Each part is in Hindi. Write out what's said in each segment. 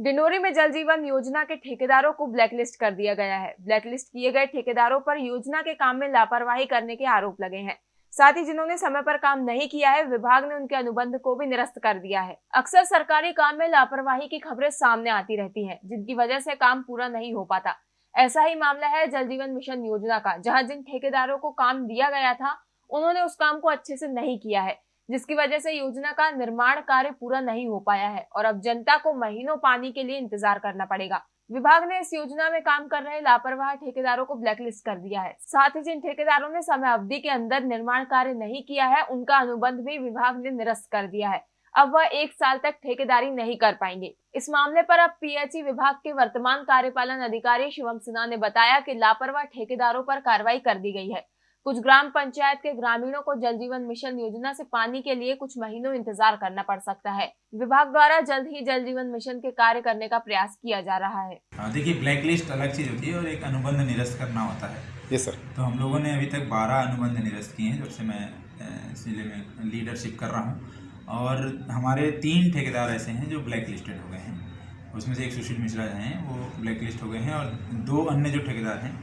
डिंडोरी में जल जीवन योजना के ठेकेदारों को ब्लैकलिस्ट कर दिया गया है। ब्लैकलिस्ट किए गए ठेकेदारों पर योजना के काम में लापरवाही करने के आरोप लगे हैं। साथ ही जिन्होंने समय पर काम नहीं किया है, विभाग ने उनके अनुबंध को भी निरस्त कर दिया है। अक्सर सरकारी काम में लापरवाही की खबरें सामने आती रहती है, जिनकी वजह से काम पूरा नहीं हो पाता। ऐसा ही मामला है जल जीवन मिशन योजना का, जहाँ जिन ठेकेदारों को काम दिया गया था, उन्होंने उस काम को अच्छे से नहीं किया है। जिसकी वजह से योजना का निर्माण कार्य पूरा नहीं हो पाया है और अब जनता को महीनों पानी के लिए इंतज़ार करना पड़ेगा। विभाग ने इस योजना में काम कर रहे लापरवाह ठेकेदारों को ब्लैकलिस्ट कर दिया है। साथ ही जिन ठेकेदारों ने समय अवधि के अंदर निर्माण कार्य नहीं किया है, उनका अनुबंध भी विभाग ने निरस्त कर दिया है। अब वह एक साल तक ठेकेदारी नहीं कर पाएँगे। इस मामले पर अब पीएचई विभाग के वर्तमान कार्यपालन अधिकारी शिवम सिन्हा ने बताया कि लापरवाह ठेकेदारों पर कार्रवाई कर दी गई है। कुछ ग्राम पंचायत के ग्रामीणों को जल जीवन मिशन योजना से पानी के लिए कुछ महीनों इंतज़ार करना पड़ सकता है। विभाग द्वारा जल्द ही जल जीवन मिशन के कार्य करने का प्रयास किया जा रहा है। हाँ, देखिए ब्लैक लिस्ट अलग चीज़ होती है और एक अनुबंध निरस्त करना होता है। ये सर तो हम लोगों ने अभी तक बारह अनुबंध निरस्त किए हैं जब से मैं ज़िले में लीडरशिप कर रहा हूँ। और हमारे तीन ठेकेदार ऐसे हैं जो ब्लैक लिस्टेड हो गए हैं। उसमें से एक सुशील मिश्रा हैं वो ब्लैक लिस्ट हो गए हैं और दो अन्य जो ठेकेदार हैं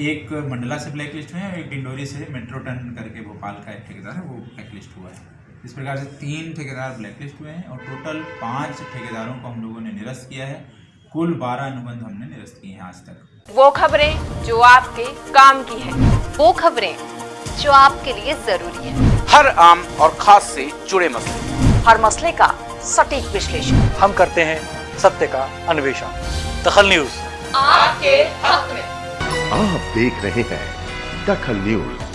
एक मंडला से ब्लैक लिस्ट हुए हैं और एक डिंडोरी से मेट्रो टन करके भोपाल का एक ठेकेदार है वो ब्लैक लिस्ट हुआ है। इस प्रकार से तीन ठेकेदार ब्लैक लिस्ट हुए हैं और टोटल पाँच ठेकेदारों को हम लोगों ने निरस्त किया है। कुल बारह अनुबंध हमने निरस्त किए हैं आज तक। वो खबरें जो आपके काम की है वो खबरें जो आपके लिए ज़रूरी है। हर आम और खास से जुड़े मसले। हर मसले का सटीक विश्लेषण। हम करते हैं सत्य का अन्वेषण। दखल न्यूज़। आपके हक में। आप देख रहे हैं दखल न्यूज़।